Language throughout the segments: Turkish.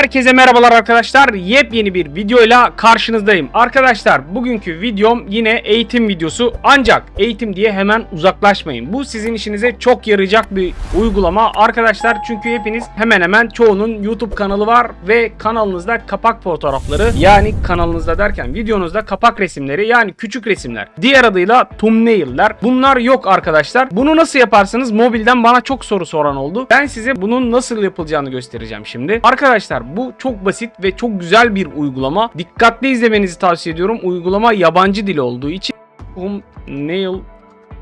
Herkese merhabalar arkadaşlar. Yepyeni bir videoyla karşınızdayım. Arkadaşlar bugünkü videom yine eğitim videosu. Ancak eğitim diye hemen uzaklaşmayın. Bu sizin işinize çok yarayacak bir uygulama. Arkadaşlar çünkü hepiniz hemen hemen çoğunun YouTube kanalı var ve kanalınızda kapak fotoğrafları yani kanalınızda derken videonuzda kapak resimleri yani küçük resimler. Diğer adıyla thumbnail'ler. Bunlar yok arkadaşlar. Bunu nasıl yaparsınız? Mobilden bana çok soru soran oldu. Ben size bunun nasıl yapılacağını göstereceğim şimdi. Arkadaşlar bu çok basit ve çok güzel bir uygulama. Dikkatli izlemenizi tavsiye ediyorum. Uygulama yabancı dil olduğu için thumbnail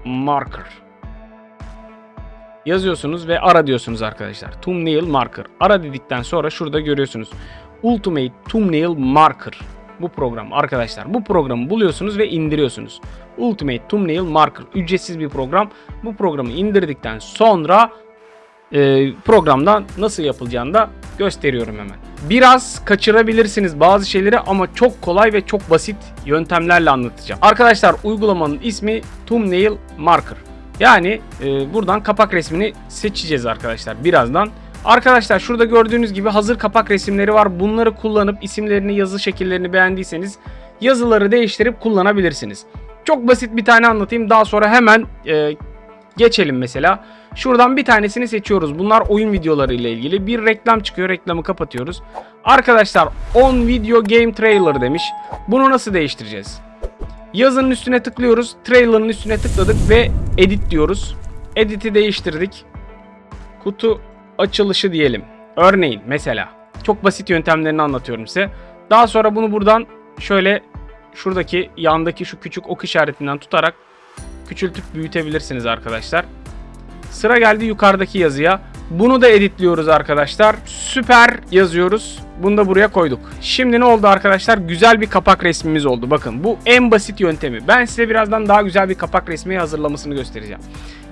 marker yazıyorsunuz ve ara diyorsunuz arkadaşlar. Thumbnail marker. Ara dedikten sonra şurada görüyorsunuz. Ultimate Thumbnail Marker. Bu program arkadaşlar. Bu programı buluyorsunuz ve indiriyorsunuz. Ultimate Thumbnail Marker. Ücretsiz bir program. Bu programı indirdikten sonra e, programdan nasıl yapılacağını da gösteriyorum hemen. Biraz kaçırabilirsiniz bazı şeyleri ama çok kolay ve çok basit yöntemlerle anlatacağım. Arkadaşlar uygulamanın ismi Thumbnail Marker. Yani e, buradan kapak resmini seçeceğiz arkadaşlar birazdan. Arkadaşlar şurada gördüğünüz gibi hazır kapak resimleri var. Bunları kullanıp isimlerini, yazı şekillerini beğendiyseniz yazıları değiştirip kullanabilirsiniz. Çok basit bir tane anlatayım. Daha sonra hemen e, geçelim mesela. Şuradan bir tanesini seçiyoruz. Bunlar oyun videoları ile ilgili. Bir reklam çıkıyor. Reklamı kapatıyoruz. Arkadaşlar on video game trailer demiş. Bunu nasıl değiştireceğiz? Yazının üstüne tıklıyoruz. Trailer'ın üstüne tıkladık ve edit diyoruz. Edit'i değiştirdik. Kutu açılışı diyelim. Örneğin mesela. Çok basit yöntemlerini anlatıyorum size. Daha sonra bunu buradan şöyle şuradaki yandaki şu küçük ok işaretinden tutarak küçültüp büyütebilirsiniz arkadaşlar. Sıra geldi yukarıdaki yazıya. Bunu da editliyoruz arkadaşlar. Süper yazıyoruz. Bunu da buraya koyduk. Şimdi ne oldu arkadaşlar? Güzel bir kapak resmimiz oldu. Bakın bu en basit yöntemi. Ben size birazdan daha güzel bir kapak resmi hazırlamasını göstereceğim.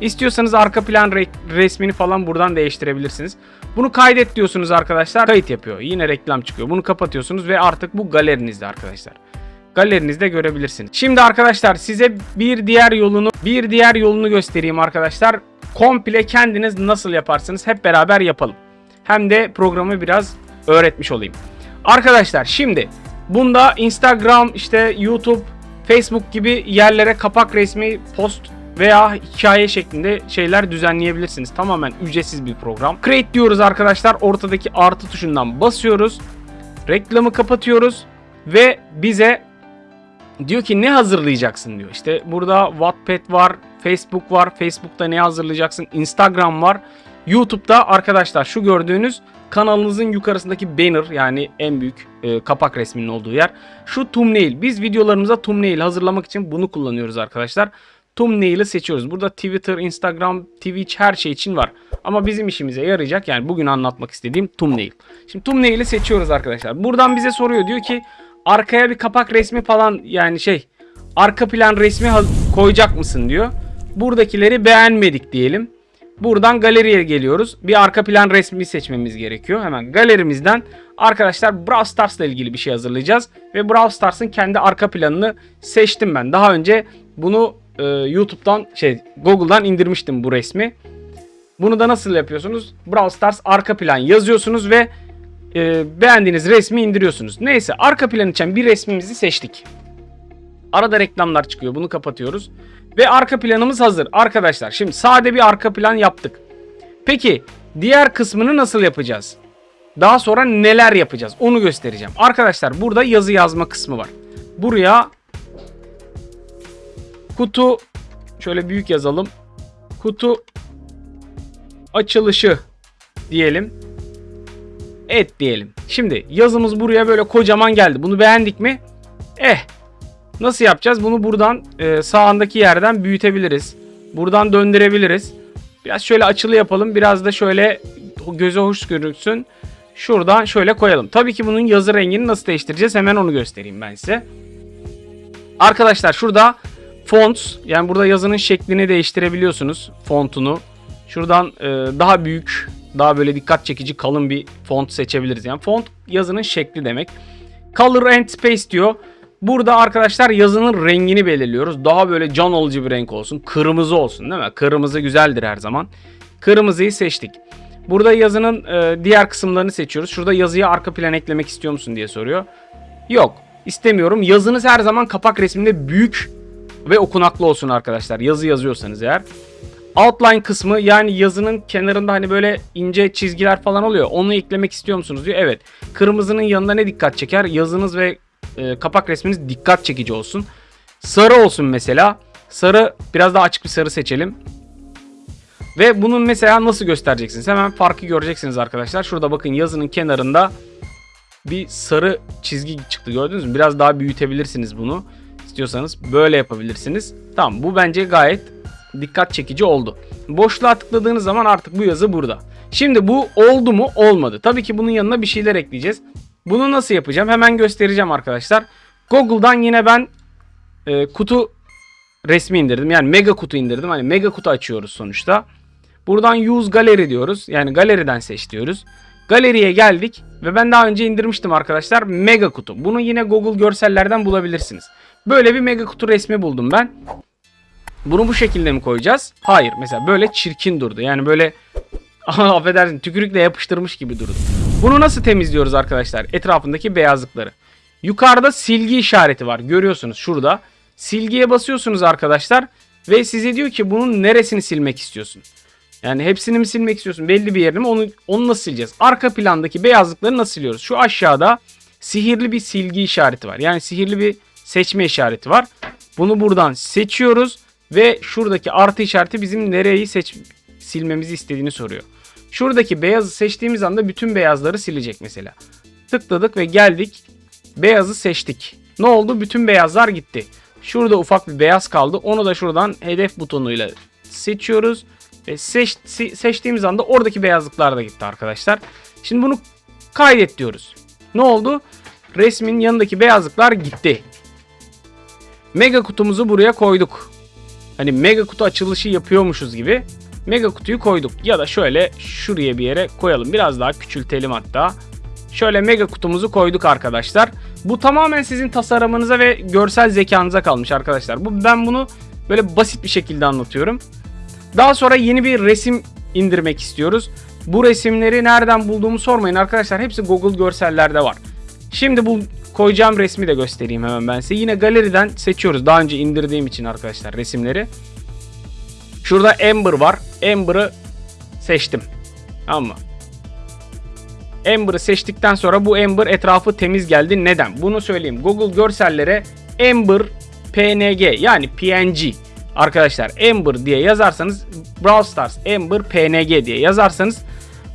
İstiyorsanız arka plan re- resmini falan buradan değiştirebilirsiniz. Bunu kaydet diyorsunuz arkadaşlar. Kayıt yapıyor. Yine reklam çıkıyor. Bunu kapatıyorsunuz ve artık bu galerinizde arkadaşlar galerinizde görebilirsiniz. Şimdi arkadaşlar size bir diğer yolunu bir diğer yolunu göstereyim arkadaşlar. Komple kendiniz nasıl yaparsınız hep beraber yapalım. Hem de programı biraz öğretmiş olayım. Arkadaşlar şimdi bunda Instagram, işte YouTube, Facebook gibi yerlere kapak resmi, post veya hikaye şeklinde şeyler düzenleyebilirsiniz. Tamamen ücretsiz bir program. Create diyoruz arkadaşlar. Ortadaki artı tuşundan basıyoruz. Reklamı kapatıyoruz ve bize diyor ki ne hazırlayacaksın diyor. İşte burada Wattpad var, Facebook var. Facebook'ta ne hazırlayacaksın? Instagram var. YouTube'da arkadaşlar şu gördüğünüz kanalınızın yukarısındaki banner yani en büyük e, kapak resminin olduğu yer. Şu thumbnail. Biz videolarımıza thumbnail hazırlamak için bunu kullanıyoruz arkadaşlar. Thumbnail'i seçiyoruz. Burada Twitter, Instagram, Twitch her şey için var. Ama bizim işimize yarayacak yani bugün anlatmak istediğim thumbnail. Şimdi thumbnail'i seçiyoruz arkadaşlar. Buradan bize soruyor diyor ki arkaya bir kapak resmi falan yani şey arka plan resmi koyacak mısın diyor. Buradakileri beğenmedik diyelim. Buradan galeriye geliyoruz. Bir arka plan resmi seçmemiz gerekiyor. Hemen galerimizden arkadaşlar Brawl Stars ile ilgili bir şey hazırlayacağız. Ve Brawl Stars'ın kendi arka planını seçtim ben. Daha önce bunu e, YouTube'dan şey Google'dan indirmiştim bu resmi. Bunu da nasıl yapıyorsunuz? Brawl Stars arka plan yazıyorsunuz ve e, beğendiğiniz resmi indiriyorsunuz. Neyse arka plan için bir resmimizi seçtik. Arada reklamlar çıkıyor. Bunu kapatıyoruz. Ve arka planımız hazır. Arkadaşlar şimdi sade bir arka plan yaptık. Peki diğer kısmını nasıl yapacağız? Daha sonra neler yapacağız? Onu göstereceğim. Arkadaşlar burada yazı yazma kısmı var. Buraya kutu şöyle büyük yazalım. Kutu açılışı diyelim et diyelim. Şimdi yazımız buraya böyle kocaman geldi. Bunu beğendik mi? Eh. Nasıl yapacağız? Bunu buradan e, sağındaki yerden büyütebiliriz. Buradan döndürebiliriz. Biraz şöyle açılı yapalım. Biraz da şöyle göze hoş görünsün. Şuradan şöyle koyalım. Tabii ki bunun yazı rengini nasıl değiştireceğiz? Hemen onu göstereyim ben size. Arkadaşlar şurada fonts yani burada yazının şeklini değiştirebiliyorsunuz. Fontunu. Şuradan e, daha büyük daha böyle dikkat çekici kalın bir font seçebiliriz. Yani font yazının şekli demek. Color and Space diyor. Burada arkadaşlar yazının rengini belirliyoruz. Daha böyle can alıcı bir renk olsun. Kırmızı olsun değil mi? Kırmızı güzeldir her zaman. Kırmızıyı seçtik. Burada yazının e, diğer kısımlarını seçiyoruz. Şurada yazıyı arka plan eklemek istiyor musun diye soruyor. Yok istemiyorum. Yazınız her zaman kapak resminde büyük ve okunaklı olsun arkadaşlar. Yazı yazıyorsanız eğer. Outline kısmı yani yazının kenarında hani böyle ince çizgiler falan oluyor. Onu eklemek istiyor musunuz diyor. Evet. Kırmızının yanında ne dikkat çeker? Yazınız ve e, kapak resminiz dikkat çekici olsun. Sarı olsun mesela. Sarı biraz daha açık bir sarı seçelim. Ve bunun mesela nasıl göstereceksiniz? Hemen farkı göreceksiniz arkadaşlar. Şurada bakın yazının kenarında bir sarı çizgi çıktı gördünüz mü? Biraz daha büyütebilirsiniz bunu. İstiyorsanız böyle yapabilirsiniz. Tamam bu bence gayet dikkat çekici oldu. Boşluğa tıkladığınız zaman artık bu yazı burada. Şimdi bu oldu mu? Olmadı. Tabii ki bunun yanına bir şeyler ekleyeceğiz. Bunu nasıl yapacağım? Hemen göstereceğim arkadaşlar. Google'dan yine ben e, kutu resmi indirdim. Yani mega kutu indirdim. Hani mega kutu açıyoruz sonuçta. Buradan use gallery diyoruz. Yani galeriden seç diyoruz. Galeriye geldik ve ben daha önce indirmiştim arkadaşlar mega kutu. Bunu yine Google görsellerden bulabilirsiniz. Böyle bir mega kutu resmi buldum ben. Bunu bu şekilde mi koyacağız? Hayır. Mesela böyle çirkin durdu. Yani böyle affedersin tükürükle yapıştırmış gibi durdu. Bunu nasıl temizliyoruz arkadaşlar? Etrafındaki beyazlıkları. Yukarıda silgi işareti var. Görüyorsunuz şurada. Silgiye basıyorsunuz arkadaşlar. Ve size diyor ki bunun neresini silmek istiyorsun? Yani hepsini mi silmek istiyorsun? Belli bir yerini mi? Onu, onu nasıl sileceğiz? Arka plandaki beyazlıkları nasıl siliyoruz? Şu aşağıda sihirli bir silgi işareti var. Yani sihirli bir seçme işareti var. Bunu buradan seçiyoruz. Ve şuradaki artı işareti bizim nereyi seç silmemizi istediğini soruyor. Şuradaki beyazı seçtiğimiz anda bütün beyazları silecek mesela. Tıkladık ve geldik. Beyazı seçtik. Ne oldu? Bütün beyazlar gitti. Şurada ufak bir beyaz kaldı. Onu da şuradan hedef butonuyla seçiyoruz. Ve seç, seçtiğimiz anda oradaki beyazlıklar da gitti arkadaşlar. Şimdi bunu kaydet diyoruz. Ne oldu? Resmin yanındaki beyazlıklar gitti. Mega kutumuzu buraya koyduk. Hani mega kutu açılışı yapıyormuşuz gibi. Mega kutuyu koyduk. Ya da şöyle şuraya bir yere koyalım. Biraz daha küçültelim hatta. Şöyle mega kutumuzu koyduk arkadaşlar. Bu tamamen sizin tasarımınıza ve görsel zekanıza kalmış arkadaşlar. Bu ben bunu böyle basit bir şekilde anlatıyorum. Daha sonra yeni bir resim indirmek istiyoruz. Bu resimleri nereden bulduğumu sormayın arkadaşlar. Hepsi Google görsellerde var. Şimdi bu koyacağım resmi de göstereyim hemen ben size. Yine galeriden seçiyoruz. Daha önce indirdiğim için arkadaşlar resimleri. Şurada Ember var. Ember'ı seçtim. Tamam mı? Ember'ı seçtikten sonra bu Ember etrafı temiz geldi. Neden? Bunu söyleyeyim. Google görsellere Ember PNG yani PNG arkadaşlar Ember diye yazarsanız Brawl Stars Ember PNG diye yazarsanız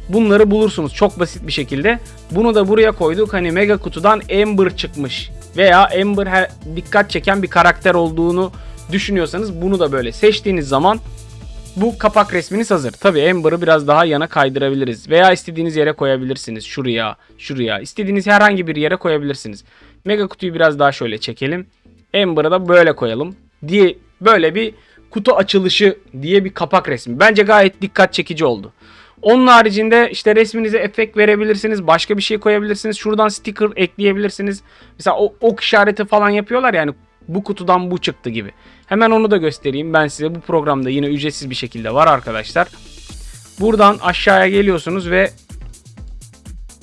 bunları bulursunuz çok basit bir şekilde. Bunu da buraya koyduk. Hani mega kutudan Ember çıkmış veya Ember dikkat çeken bir karakter olduğunu düşünüyorsanız bunu da böyle seçtiğiniz zaman bu kapak resminiz hazır. Tabi Ember'ı biraz daha yana kaydırabiliriz. Veya istediğiniz yere koyabilirsiniz. Şuraya, şuraya. istediğiniz herhangi bir yere koyabilirsiniz. Mega kutuyu biraz daha şöyle çekelim. Ember'ı da böyle koyalım. Diye böyle bir kutu açılışı diye bir kapak resmi. Bence gayet dikkat çekici oldu. Onun haricinde işte resminize efekt verebilirsiniz. Başka bir şey koyabilirsiniz. Şuradan sticker ekleyebilirsiniz. Mesela o ok işareti falan yapıyorlar yani bu kutudan bu çıktı gibi. Hemen onu da göstereyim ben size. Bu programda yine ücretsiz bir şekilde var arkadaşlar. Buradan aşağıya geliyorsunuz ve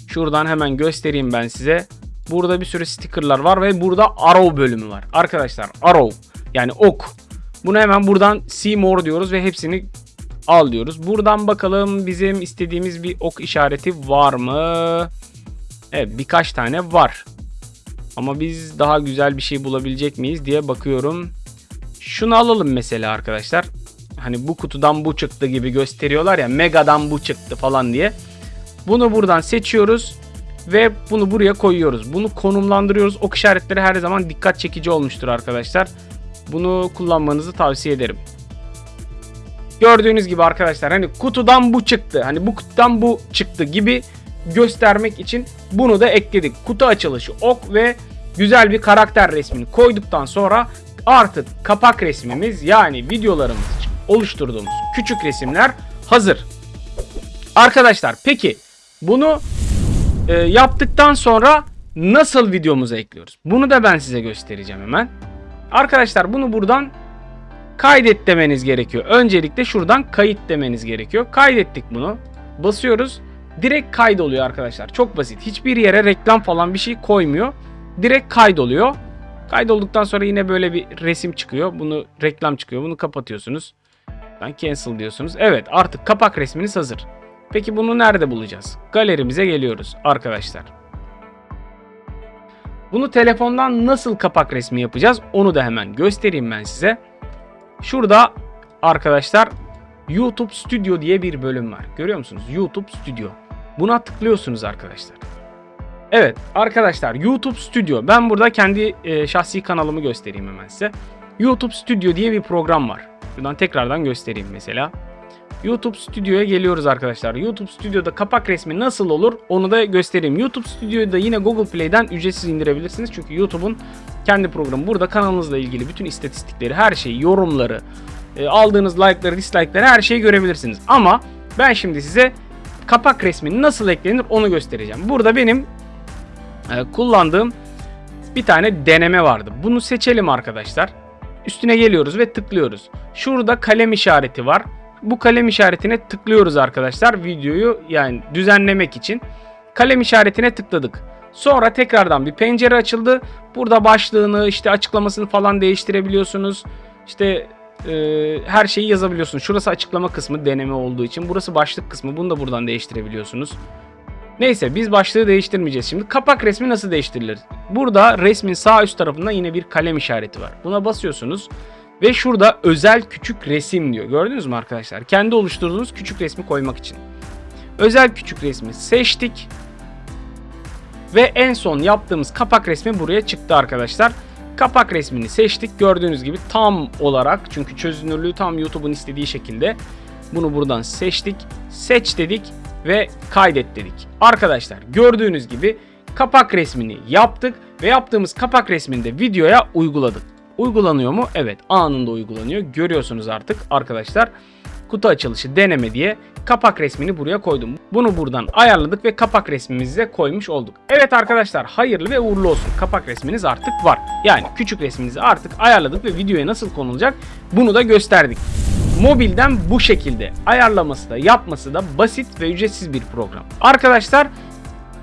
şuradan hemen göstereyim ben size. Burada bir sürü stickerlar var ve burada arrow bölümü var. Arkadaşlar arrow yani ok. Bunu hemen buradan see more diyoruz ve hepsini al diyoruz. Buradan bakalım bizim istediğimiz bir ok işareti var mı? Evet birkaç tane var. Ama biz daha güzel bir şey bulabilecek miyiz diye bakıyorum. Şunu alalım mesela arkadaşlar. Hani bu kutudan bu çıktı gibi gösteriyorlar ya. Mega'dan bu çıktı falan diye. Bunu buradan seçiyoruz. Ve bunu buraya koyuyoruz. Bunu konumlandırıyoruz. Ok işaretleri her zaman dikkat çekici olmuştur arkadaşlar. Bunu kullanmanızı tavsiye ederim. Gördüğünüz gibi arkadaşlar hani kutudan bu çıktı. Hani bu kutudan bu çıktı gibi göstermek için bunu da ekledik. Kutu açılışı ok ve güzel bir karakter resmini koyduktan sonra artık kapak resmimiz yani videolarımız oluşturduğumuz küçük resimler hazır. Arkadaşlar peki bunu e, yaptıktan sonra nasıl videomuza ekliyoruz? Bunu da ben size göstereceğim hemen. Arkadaşlar bunu buradan kaydet demeniz gerekiyor. Öncelikle şuradan kayıt demeniz gerekiyor. Kaydettik bunu. basıyoruz. Direkt kaydoluyor arkadaşlar. Çok basit. Hiçbir yere reklam falan bir şey koymuyor. Direkt kaydoluyor. Kaydolduktan sonra yine böyle bir resim çıkıyor. Bunu reklam çıkıyor. Bunu kapatıyorsunuz. Ben cancel diyorsunuz. Evet artık kapak resminiz hazır. Peki bunu nerede bulacağız? Galerimize geliyoruz arkadaşlar. Bunu telefondan nasıl kapak resmi yapacağız? Onu da hemen göstereyim ben size. Şurada arkadaşlar YouTube Studio diye bir bölüm var. Görüyor musunuz? YouTube Studio. Buna tıklıyorsunuz arkadaşlar. Evet arkadaşlar YouTube Studio. Ben burada kendi e, şahsi kanalımı göstereyim hemen size. YouTube Studio diye bir program var. Şuradan tekrardan göstereyim mesela. YouTube Studio'ya geliyoruz arkadaşlar. YouTube Studio'da kapak resmi nasıl olur onu da göstereyim. YouTube Studio'yu da yine Google Play'den ücretsiz indirebilirsiniz. Çünkü YouTube'un kendi programı. Burada kanalınızla ilgili bütün istatistikleri, her şeyi, yorumları, e, aldığınız like'ları, dislike'ları her şeyi görebilirsiniz. Ama ben şimdi size kapak resmi nasıl eklenir onu göstereceğim. Burada benim e, kullandığım bir tane deneme vardı. Bunu seçelim arkadaşlar. Üstüne geliyoruz ve tıklıyoruz. Şurada kalem işareti var. Bu kalem işaretine tıklıyoruz arkadaşlar. Videoyu yani düzenlemek için. Kalem işaretine tıkladık. Sonra tekrardan bir pencere açıldı. Burada başlığını işte açıklamasını falan değiştirebiliyorsunuz. İşte e, her şeyi yazabiliyorsunuz. Şurası açıklama kısmı deneme olduğu için. Burası başlık kısmı. Bunu da buradan değiştirebiliyorsunuz. Neyse biz başlığı değiştirmeyeceğiz şimdi. Kapak resmi nasıl değiştirilir? Burada resmin sağ üst tarafında yine bir kalem işareti var. Buna basıyorsunuz. Ve şurada özel küçük resim diyor. Gördünüz mü arkadaşlar? Kendi oluşturduğunuz küçük resmi koymak için. Özel küçük resmi seçtik. Ve en son yaptığımız kapak resmi buraya çıktı arkadaşlar. Kapak resmini seçtik. Gördüğünüz gibi tam olarak çünkü çözünürlüğü tam YouTube'un istediği şekilde bunu buradan seçtik. Seç dedik ve kaydet dedik. Arkadaşlar gördüğünüz gibi kapak resmini yaptık ve yaptığımız kapak resmini de videoya uyguladık. Uygulanıyor mu? Evet anında uygulanıyor. Görüyorsunuz artık arkadaşlar. Kutu açılışı deneme diye kapak resmini buraya koydum. Bunu buradan ayarladık ve kapak resmimizi de koymuş olduk. Evet arkadaşlar hayırlı ve uğurlu olsun. Kapak resminiz artık var. Yani küçük resminizi artık ayarladık ve videoya nasıl konulacak bunu da gösterdik. Mobilden bu şekilde ayarlaması da yapması da basit ve ücretsiz bir program. Arkadaşlar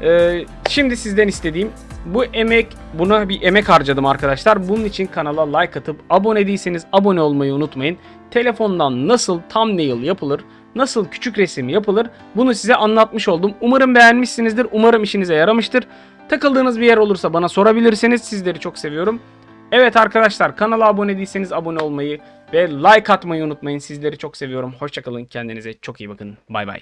e, şimdi sizden istediğim bu emek buna bir emek harcadım arkadaşlar. Bunun için kanala like atıp abone değilseniz abone olmayı unutmayın. Telefondan nasıl thumbnail yapılır, nasıl küçük resim yapılır bunu size anlatmış oldum. Umarım beğenmişsinizdir. Umarım işinize yaramıştır. Takıldığınız bir yer olursa bana sorabilirsiniz. Sizleri çok seviyorum. Evet arkadaşlar kanala abone değilseniz abone olmayı ve like atmayı unutmayın. Sizleri çok seviyorum. Hoşçakalın. Kendinize çok iyi bakın. Bay bay.